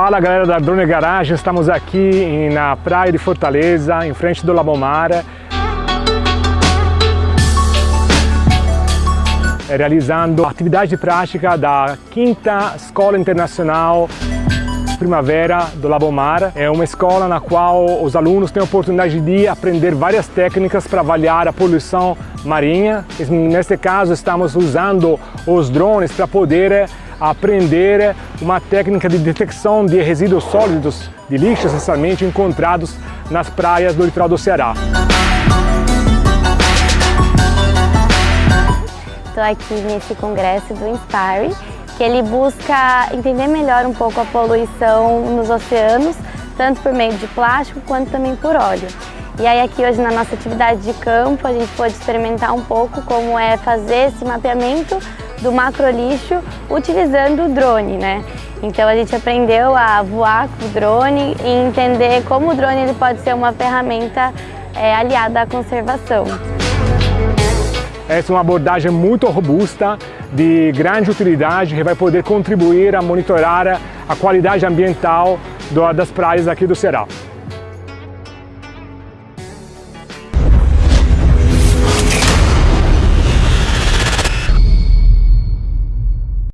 Fala galera da Drone Garage, estamos aqui na praia de Fortaleza, em frente do Labomar. Realizando a atividade prática da quinta Escola Internacional Primavera do Labomar. É uma escola na qual os alunos têm a oportunidade de aprender várias técnicas para avaliar a poluição marinha. Neste caso, estamos usando os drones para poder aprender uma técnica de detecção de resíduos sólidos de lixo essencialmente encontrados nas praias do litoral do Ceará. Estou aqui nesse congresso do Inspire, que ele busca entender melhor um pouco a poluição nos oceanos, tanto por meio de plástico quanto também por óleo. E aí aqui hoje na nossa atividade de campo a gente pode experimentar um pouco como é fazer esse mapeamento do macrolixo utilizando o drone, né? Então a gente aprendeu a voar com o drone e entender como o drone ele pode ser uma ferramenta é, aliada à conservação. Essa é uma abordagem muito robusta, de grande utilidade, que vai poder contribuir a monitorar a qualidade ambiental das praias aqui do Ceará.